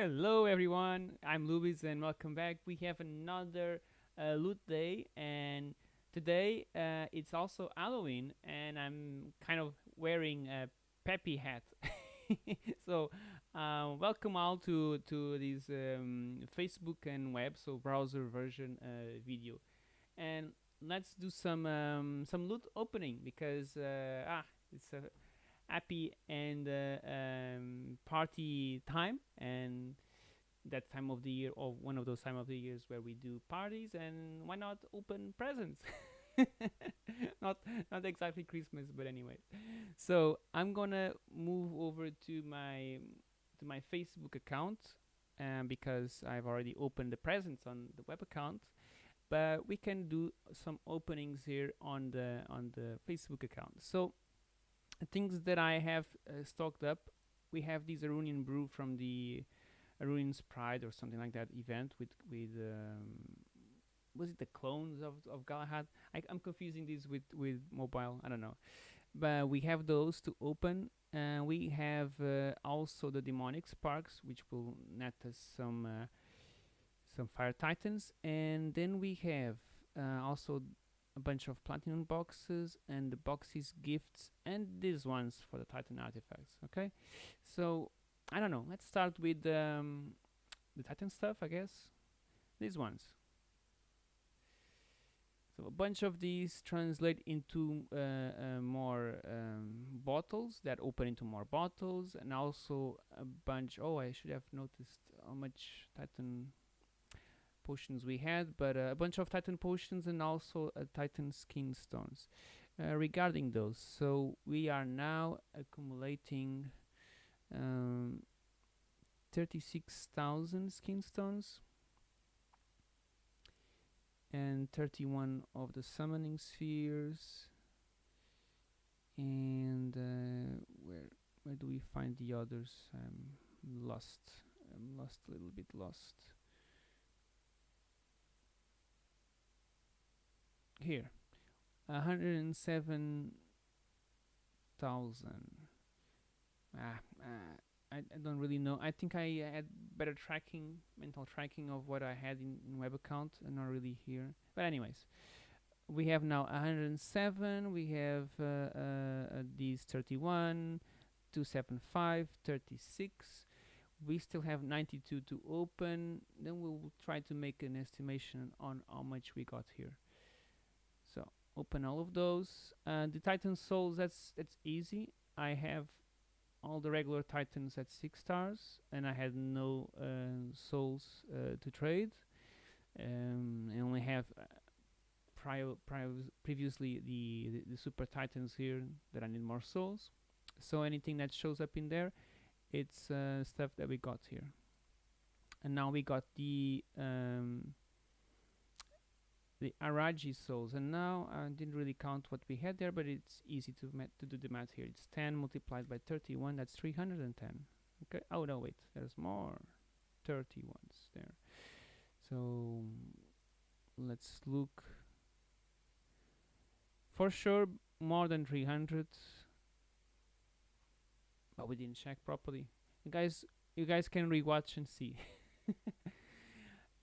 Hello everyone, I'm Lubis and welcome back. We have another uh, loot day and today uh, it's also Halloween and I'm kind of wearing a peppy hat. so uh, welcome all to, to this um, Facebook and web, so browser version uh, video. And let's do some um, some loot opening because uh, ah, it's a happy and uh, um, party time and that time of the year or one of those time of the years where we do parties and why not open presents? Not not exactly christmas but anyway so i'm gonna move over to my to my facebook account um, because i've already opened the presents on the web account. But we can do some openings here on the on the facebook account. So things that I have uh, stocked up. We have this Arunian brew from the Arunian's Pride or something like that event with with um, was it the clones of of Galahad? I, am confusing this with with mobile. I don't know, but we have those to open. And we have uh, also the demonic sparks, which will net us some uh, some fire titans, and then we have uh, also a bunch of platinum boxes and the boxes gifts and these ones for the titan artifacts okay? So i don't know. Let's start with um, the titan stuff i guess. These ones. So a bunch of these translate into uh, uh, more um, bottles that open into more bottles and also a bunch oh i should have noticed how much titan potions we had, but uh, a bunch of Titan potions and also uh, Titan skin stones. Uh, regarding those, so we are now accumulating um, 36,000 skin stones and 31 of the summoning spheres. And uh, where where do we find the others? I'm lost I'm lost a little bit lost here. 107,000 ah, uh, I, I don't really know. I think I had better tracking mental tracking of what I had in, in web account and not really here. But anyways we have now 107 we have uh, uh, these 31 275 36 we still have 92 to open. Then we'll try to make an estimation on how much we got here open all of those. Uh, the titan souls that's that's easy. I have all the regular titans at six stars and I had no uh, souls uh, to trade. Um, I only have uh, prior, prior previously the, the, the super titans here that I need more souls. So anything that shows up in there it's uh, stuff that we got here. And now we got the um, the Araji souls. And now I didn't really count what we had there but it's easy to to do the math here. It's 10 multiplied by 31 that's 310 okay oh no wait there's more. 30 ones there. So let's look. For sure more than 300 but we didn't check properly. You guys you guys can rewatch and see.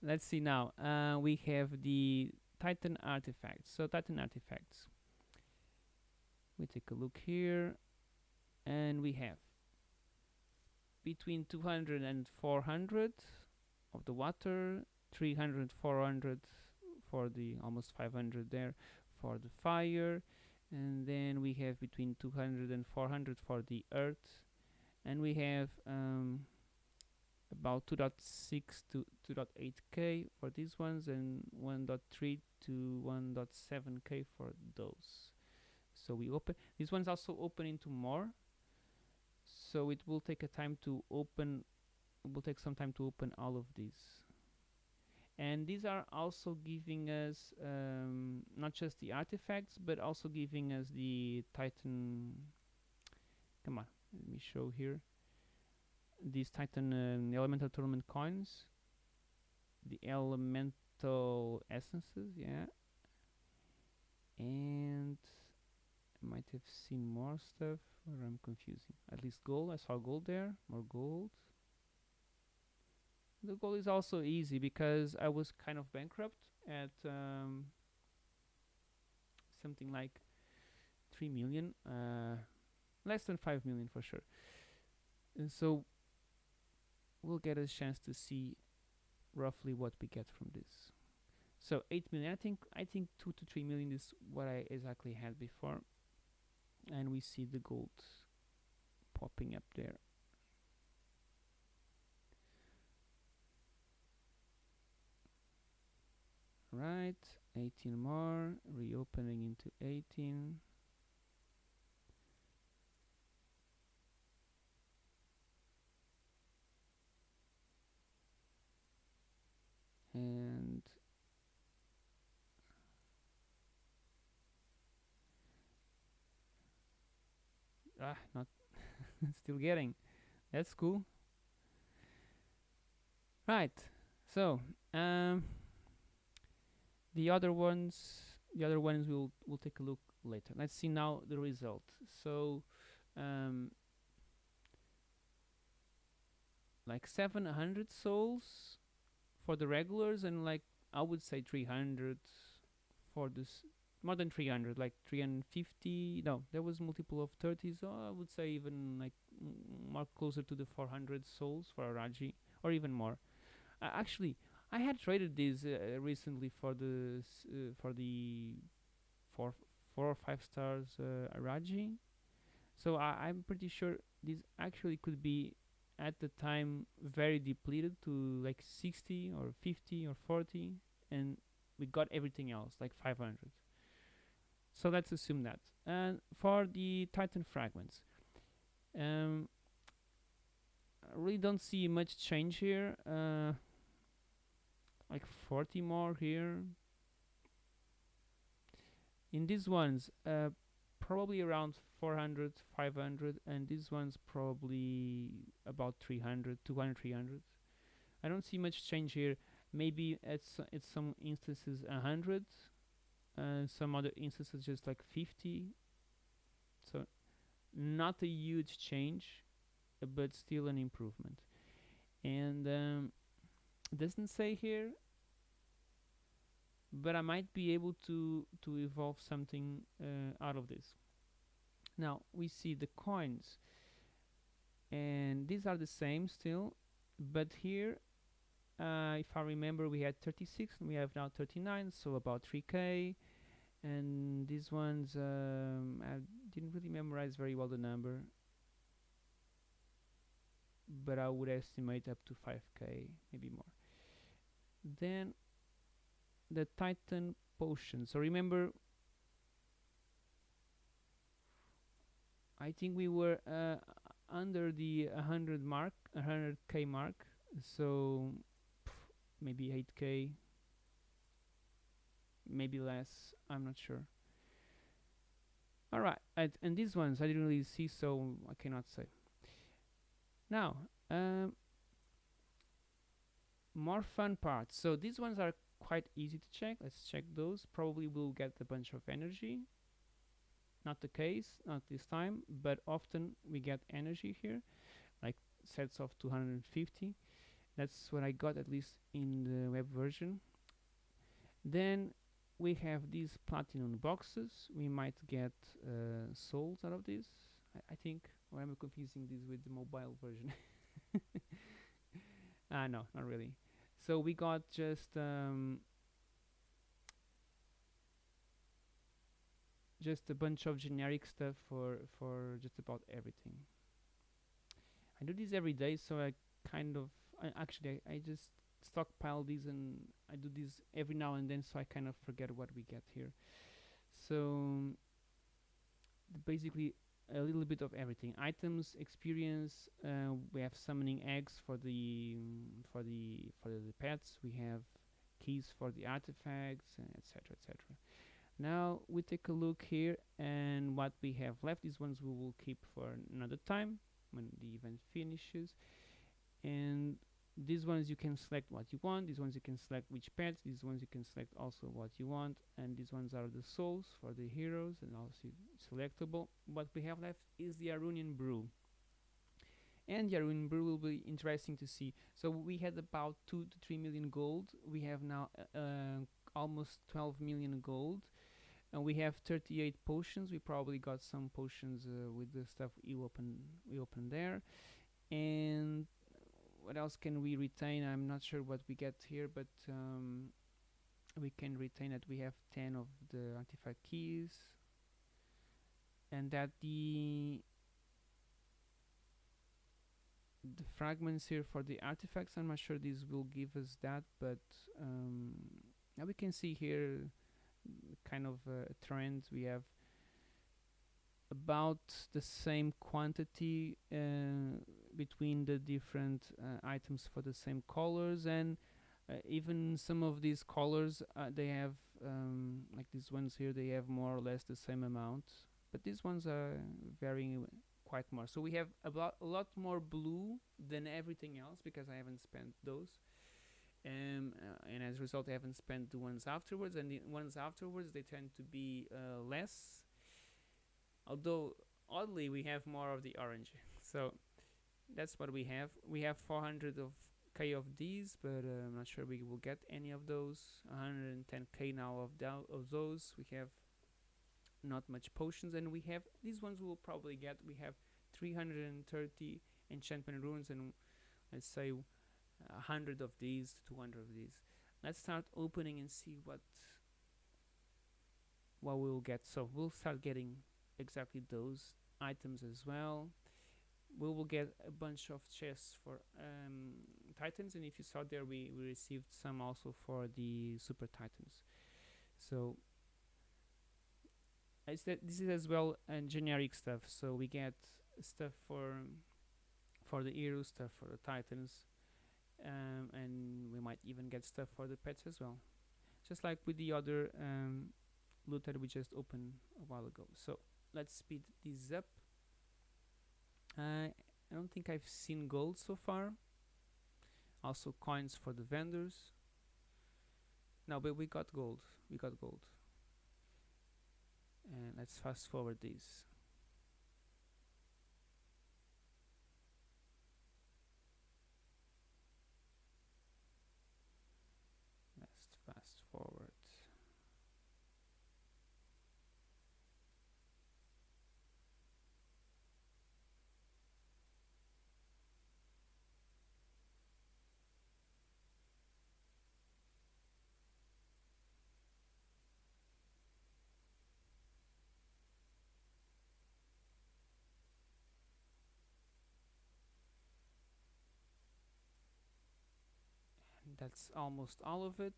Let's see now. Uh, we have the Titan artifacts. So Titan artifacts. We take a look here and we have between 200 and 400 of the water, 300, 400 for the almost 500 there for the fire and then we have between 200 and 400 for the earth and we have um, about 2.6 to 2.8k for these ones and 1.3 to 1.7k for those. So we open these ones also open into more. So it will take a time to open it will take some time to open all of these. And these are also giving us um, not just the artifacts but also giving us the titan come on let me show here. These Titan um, Elemental Tournament coins, the Elemental Essences, yeah, and I might have seen more stuff, or I'm confusing. At least gold, I saw gold there, more gold. the gold is also easy because I was kind of bankrupt at um, something like 3 million, uh, less than 5 million for sure. And so we'll get a chance to see roughly what we get from this. So 8 million, I think I think 2 to 3 million is what I exactly had before. And we see the gold popping up there. Right, 18 more, reopening into 18. And ah, not still getting. That's cool. Right. So, um, the other ones, the other ones we'll we'll take a look later. Let's see now the result. So, um, like 700 souls for the regulars, and like I would say 300 for this. More than 300, like 350. No, there was multiple of 30, so I would say even like more closer to the 400 souls for Araji, or even more. Uh, actually, I had traded these uh, recently for the uh, for the four four or five stars uh, Araji. So I, I'm pretty sure this actually could be at the time very depleted to like 60 or 50 or 40, and we got everything else like 500. So let's assume that. And for the Titan fragments, um, I really don't see much change here. Uh, like 40 more here. In these ones, uh, probably around 400, 500, and this ones probably about 300, 200, 300. I don't see much change here. Maybe at, s- at some instances 100, uh, some other instances just like 50. So not a huge change, but still an improvement. And um, doesn't say here, but I might be able to to evolve something uh, out of this. Now we see the coins, and these are the same still, but here, uh, if I remember, we had 36 and we have now 39, so about 3k. And these ones, um, I didn't really memorize very well the number, but I would estimate up to 5k, maybe more. Then the Titan potion. So remember, I think we were uh, under the 100 mark, 100k mark. So pff, maybe 8k, maybe less. I'm not sure. All right, and, and these ones I didn't really see, so I cannot say. Now, um, more fun parts. So these ones are quite easy to check. Let's check those. Probably we'll get a bunch of energy. Not the case, not this time, but often we get energy here, like sets of 250. That's what I got at least in the web version. Then we have these platinum boxes. We might get uh, souls out of this, I, I think. Or am I confusing this with the mobile version? Ah, no, not really. So we got just um, just a bunch of generic stuff for for just about everything. I do this every day, so I kind of I actually I, I just stockpile these and I do this every now and then, so I kind of forget what we get here. So basically a little bit of everything. Items experience uh, we have summoning eggs for the for the for the pets. We have keys for the artifacts etc etc now we take a look here and what we have left these ones we will keep for another time when the event finishes. And these ones you can select what you want these ones you can select which pets these ones you can select also what you want and these ones are the souls for the heroes and also selectable. What we have left is the Arunian brew. And yeah in brew will be interesting to see. So we had about 2 to 3 million gold. We have now uh, uh, almost 12 million gold. And we have 38 potions. We probably got some potions uh, with the stuff we open we open there. And what else can we retain? I'm not sure what we get here but um, we can retain that we have 10 of the artifact keys. And that the the fragments here for the artifacts I'm not sure this will give us that but um, now we can see here kind of a trend. We have about the same quantity uh, between the different uh, items for the same colors and uh, even some of these colors uh, they have um, like these ones here they have more or less the same amount but these ones are varying quite more. So we have a lot, a lot more blue than everything else because I haven't spent those um, uh, and as a result I haven't spent the ones afterwards and the ones afterwards they tend to be uh, less although oddly we have more of the orange. So that's what we have. We have 400 of k of these but uh, I'm not sure we will get any of those. 110k now of, of those. We have not much potions and we have these ones we will probably get. We have 330 enchantment runes and let's say 100 of these 200 of these. Let's start opening and see what what we'll get. So we'll start getting exactly those items as well we will get a bunch of chests for um, titans and if you saw there we, we received some also for the super titans. So I said this is as well uh, generic stuff. So we get stuff for for the heroes stuff for the titans um, and we might even get stuff for the pets as well. Just like with the other um, loot that we just opened a while ago. So let's speed this up uh, I don't think I've seen gold so far. Also coins for the vendors. No but we got gold. We got gold. And let's fast forward these let's fast forward that's almost all of it.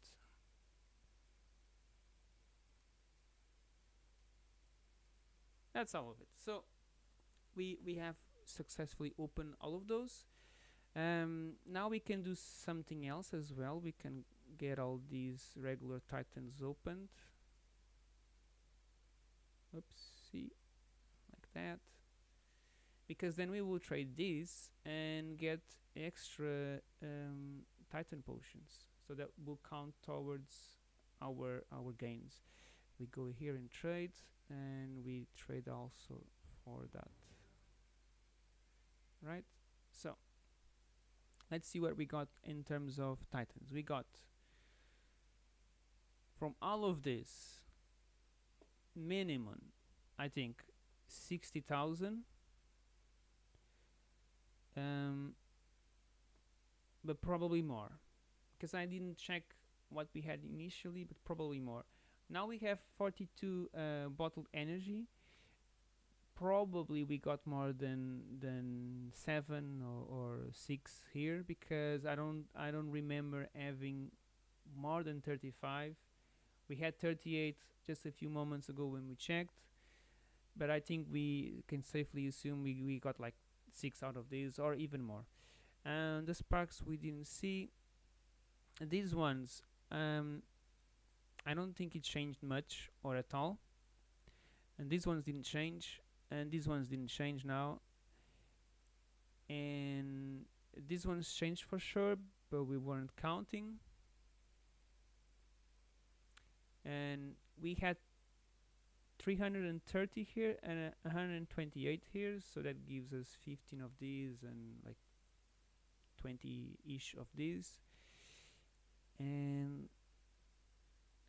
That's all of it. So we we have successfully opened all of those. Um, now we can do something else as well. We can get all these regular titans opened. Oopsie like that. Because then we will trade these and get extra um, titan potions so that will count towards our our gains. We go here in trade and we trade also for that. Right? So let's see what we got in terms of titans. We got from all of this minimum I think 60,000 um, but probably more. Because I didn't check what we had initially but probably more. Now we have 42 uh, bottled energy. Probably we got more than than seven or, or six here because I don't I don't remember having more than 35 we had 38 just a few moments ago when we checked but I think we can safely assume we, we got like six out of these or even more and the sparks we didn't see. These ones um, I don't think it changed much or at all. And these ones didn't change and these ones didn't change now. And these ones changed for sure but we weren't counting. And we had 330 here and uh, 128 here so that gives us 15 of these and like 20 ish of these and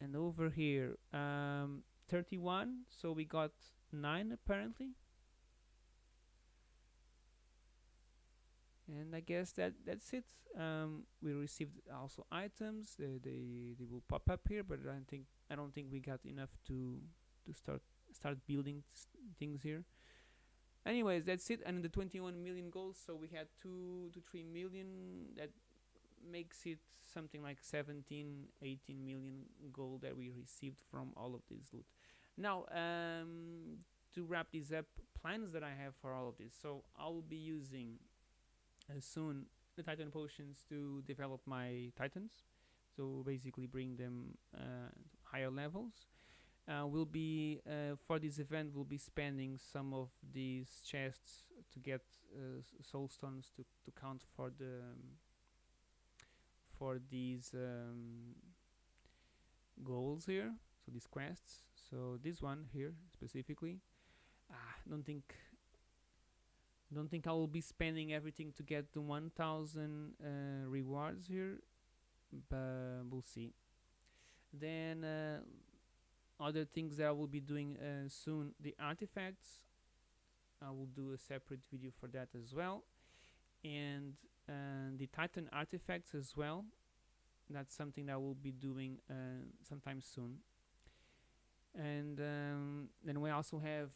and over here um, 31 so we got 9 apparently. And I guess that that's it. Um, we received also items. They, they they will pop up here but I don't think I don't think we got enough to to start start building things here anyways that's it. And the 21 million goals so we had 2 to 3 million. That makes it something like 17 18 million gold that we received from all of this loot. Now um, to wrap this up plans that I have for all of this. So I'll be using uh, soon the titan potions to develop my titans. So basically bring them uh, higher levels uh, we'll be uh, for this event we'll be spending some of these chests to get uh, soul stones to, to count for the um, for these um, goals here so these quests. So this one here specifically ah, don't think don't think I will be spending everything to get the 1000 uh, rewards here but we'll see. Then uh, other things that I will be doing uh, soon the artifacts. I will do a separate video for that as well. And uh, the Titan artifacts as well. That's something that I will be doing uh, sometime soon. And um, then we also have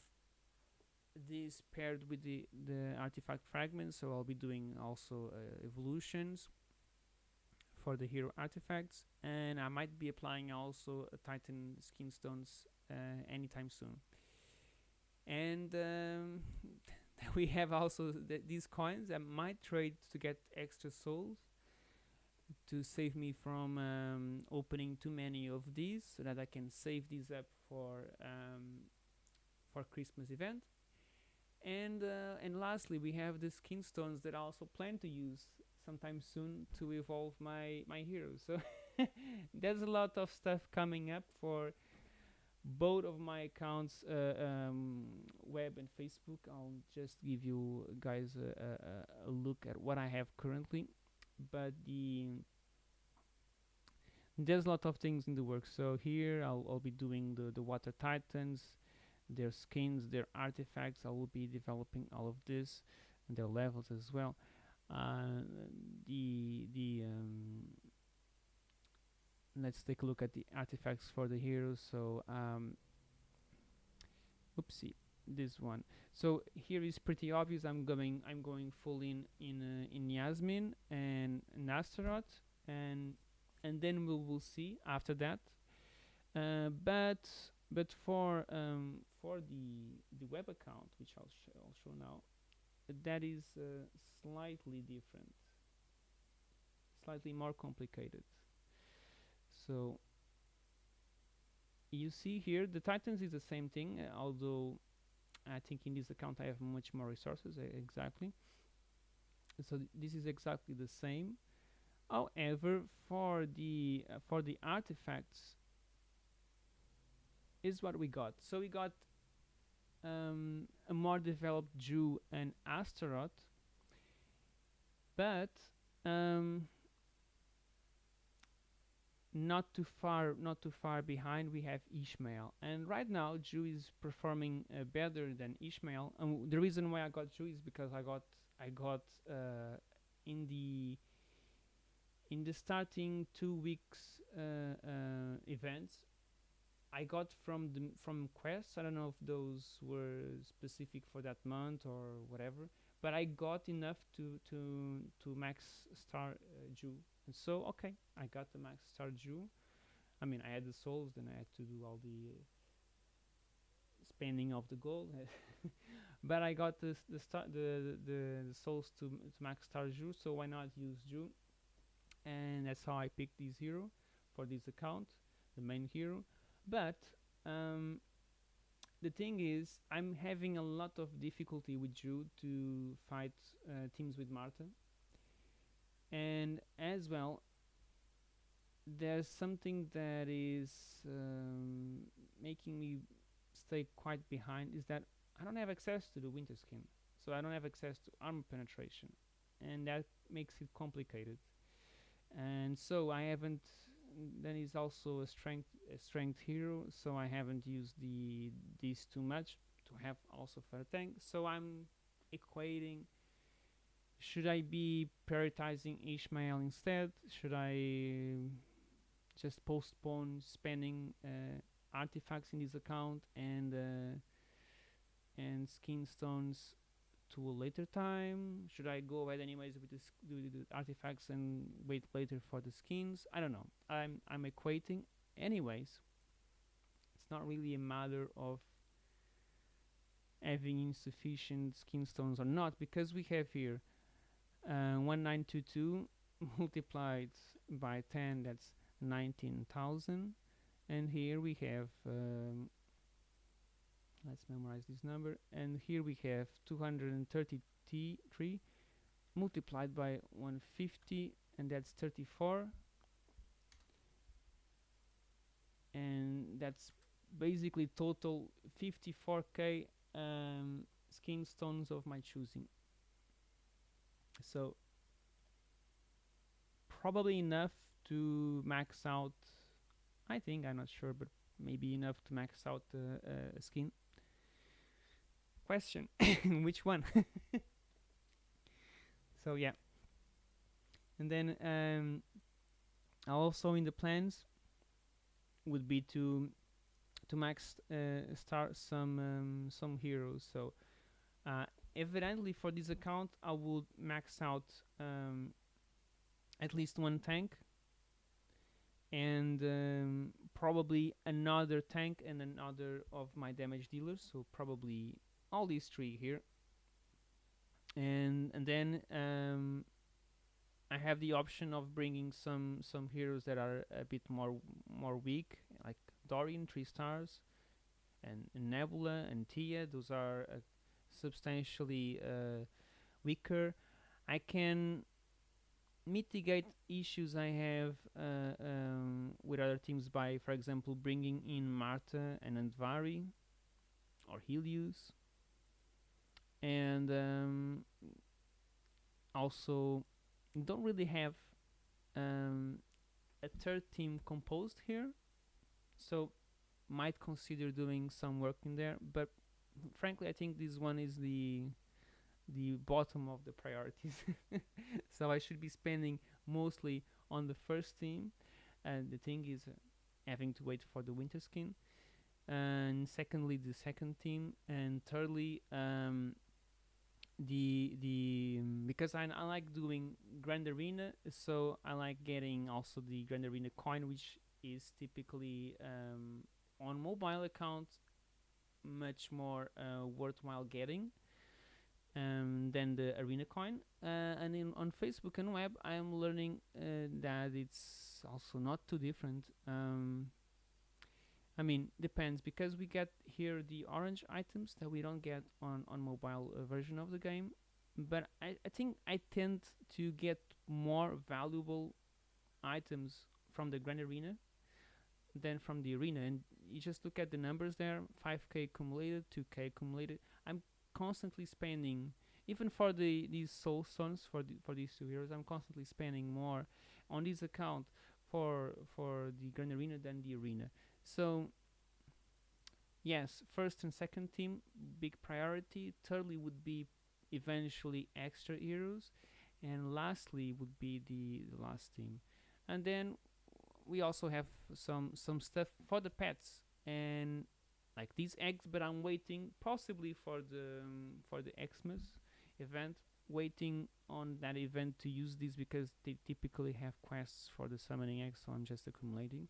this paired with the the artifact fragments. So I'll be doing also uh, evolutions for the hero artifacts and I might be applying also a titan skin stones uh, anytime soon. And um, we have also th these coins I might trade to get extra souls to save me from um, opening too many of these so that I can save these up for um, for Christmas event. And uh, and lastly we have the skin stones that I also plan to use sometime soon to evolve my my heroes. So there's a lot of stuff coming up for both of my accounts uh, um, web and facebook. I'll just give you guys a, a, a, look at what i have currently. But the there's a lot of things in the works. So here i'll, I'll be doing the, the water titans their skins their artifacts. I will be developing all of this and their levels as well the the um, let's take a look at the artifacts for the heroes. So um, oopsie this one. So here is pretty obvious. I'm going I'm going full in in uh, in Yasmine and Astaroth. And and then we will see after that. Uh, but but for um, for the the web account which I'll, sh I'll show now that is uh, slightly different. Slightly more complicated. So you see here the titans is the same thing uh, although I think in this account I have much more resources uh, exactly. So th this is exactly the same. However for the uh, for the artifacts is what we got. So we got um, a more developed Jhu and Astaroth but um, not too far not too far behind we have Ishmael. And right now Jhu is performing uh, better than Ishmael. And the reason why I got Jhu is because I got I got uh, in the in the starting two weeks uh, uh events I got from the from quests I don't know if those were specific for that month or whatever but I got enough to to to max star uh, Jhu and so okay I got the max star Jhu I mean I had the souls then I had to do all the uh, spending of the gold. But I got this the star the, the the souls to, to max star Jhu so why not use Jhu and that's how I picked this hero for this account the main hero but um, the thing is I'm having a lot of difficulty with Drew to fight uh, teams with Martha and as well there's something that is um, making me stay quite behind is that I don't have access to the winter skin, so I don't have access to armor penetration, and that makes it complicated. And so I haven't. Then he's also a strength a strength hero, so I haven't used the these too much to have also for a tank. So I'm equating. Should I be prioritizing Ishmael instead? Should I just postpone spending uh, artifacts in this account and uh, and skin stones to a later time? Should I go ahead anyways with the, the artifacts and wait later for the skins? I don't know. I'm I'm equating anyways. It's not really a matter of having insufficient skin stones or not because we have here uh, 1922 multiplied by 10 that's 19,000 and here we have um, let's memorize this number. And here we have 233 multiplied by 150 and that's 34 and that's basically total 54k um, skin stones of my choosing. So probably enough to max out I think I'm not sure but maybe enough to max out uh, uh, skin question. Which one? So yeah. And then um, also in the plans would be to to max uh, start some um, some heroes. So uh, evidently for this account I would max out um, at least one tank and um, probably another tank and another of my damage dealers. So probably all these three here. And and then um, I have the option of bringing some some heroes that are a bit more more weak like Dorian three stars and, and Nebula and Tia. Those are uh, substantially uh, weaker. I can mitigate issues I have uh, um, with other teams by for example bringing in Martha and Andvari or Helios and um, also don't really have um, a third team composed here. So might consider doing some work in there. But frankly I think this one is the the bottom of the priorities. So I should be spending mostly on the first team. And the thing is uh, having to wait for the winter skin. And secondly the second team. And thirdly um, the the because I, I like doing grand arena so I like getting also the grand arena coin which is typically um, on mobile account much more uh, worthwhile getting um, than the arena coin. Uh, and in on Facebook and web I am learning uh, that it's also not too different. Um, I mean depends because we get here the orange items that we don't get on on mobile uh, version of the game but I, I think I tend to get more valuable items from the grand arena than from the arena and you just look at the numbers there 5k accumulated 2k accumulated. I'm constantly spending even for the these soul stones for the, for these two heroes I'm constantly spending more on this account for for the grand arena than the arena so yes first and second team big priority. Thirdly would be eventually extra heroes. And lastly would be the, the last team. And then we also have some some stuff for the pets. And like these eggs but i'm waiting possibly for the um, for the xmas event. Waiting on that event to use these because they typically have quests for the summoning eggs so i'm just accumulating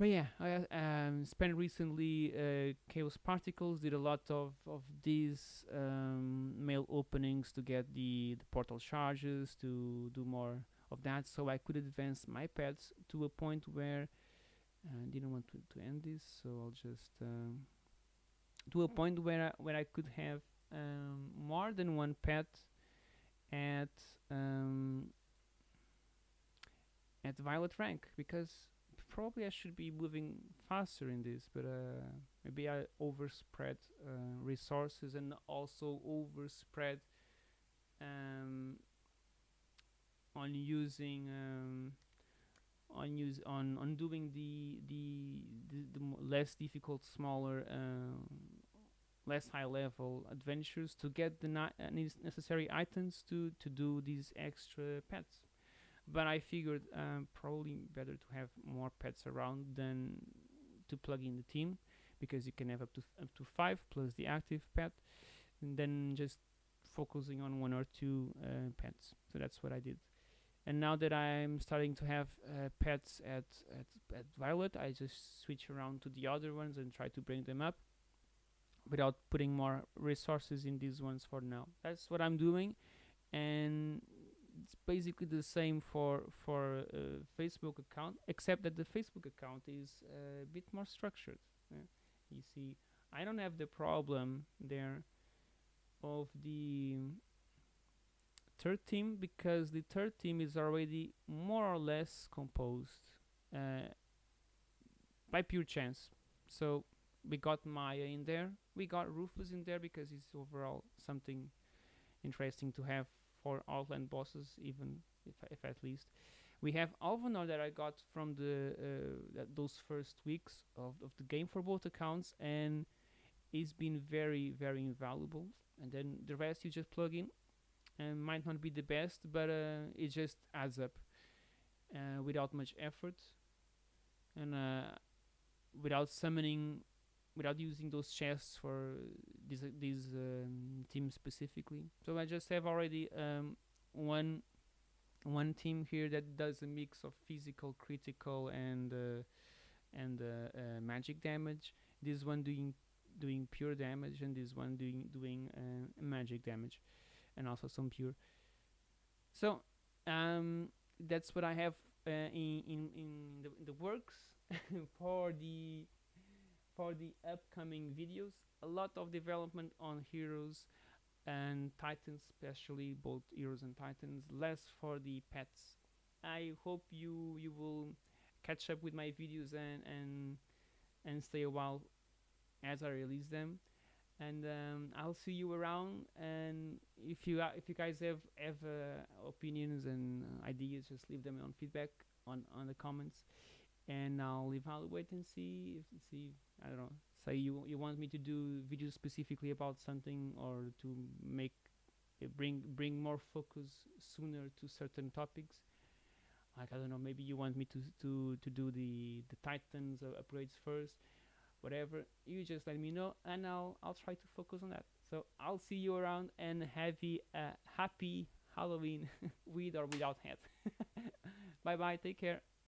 but yeah i uh, um, spent recently uh, chaos particles did a lot of of these um, mail openings to get the the portal charges to do more of that. So i could advance my pets to a point where I didn't want to, to end this, so I'll just um, to a point where I, where I could have um, more than one pet at um, at violet rank. Because probably I should be moving faster in this, but uh, maybe I overspread uh, resources and also overspread um, on using um, on use on on doing the the the, the less difficult, smaller, um, less high level adventures to get the uh, necessary items to to do these extra pets. But I figured um, probably better to have more pets around than to plug in the team because you can have up to up to five plus the active pet, and then just focusing on one or two uh, pets. So that's what I did. And now that I'm starting to have uh, pets at, at at Violet, I just switch around to the other ones and try to bring them up without putting more resources in these ones for now. That's what I'm doing, and it's basically the same for for uh, Facebook account, except that the Facebook account is uh, a bit more structured. yeah. You see, I don't have the problem there of the third team because the third team is already more or less composed uh, by pure chance. So we got Maya in there, we got Rufus in there because it's overall something interesting to have for Outland bosses, even if, if at least. We have Alvanor that I got from the uh, those first weeks of, of the game for both accounts, and it's been very very invaluable. And then the rest you just plug in, and might not be the best, but uh, it just adds up uh, without much effort, and uh, without summoning, without using those chests for these these um, teams specifically. So I just have already um, one one team here that does a mix of physical, critical, and uh, and uh, uh, magic damage. This one doing doing pure damage, and this one doing doing uh, magic damage, and also some pure. So um, that's what I have uh, in in in the, in the works for the for the upcoming videos. A lot of development on heroes and titans, especially both heroes and titans. Less for the pets. I hope you you will catch up with my videos and and and stay a while as I release them. And um, I'll see you around. And if you if you guys have have uh, opinions and uh, ideas, just leave them on feedback on on the comments. And I'll evaluate and see if see I don't know. Say you you want me to do videos specifically about something or to make bring bring more focus sooner to certain topics. Like I don't know, maybe you want me to to to do the the Titans upgrades first whatever. You just let me know and I'll I'll try to focus on that. So I'll see you around and have a happy Halloween with or without hat. Bye bye take care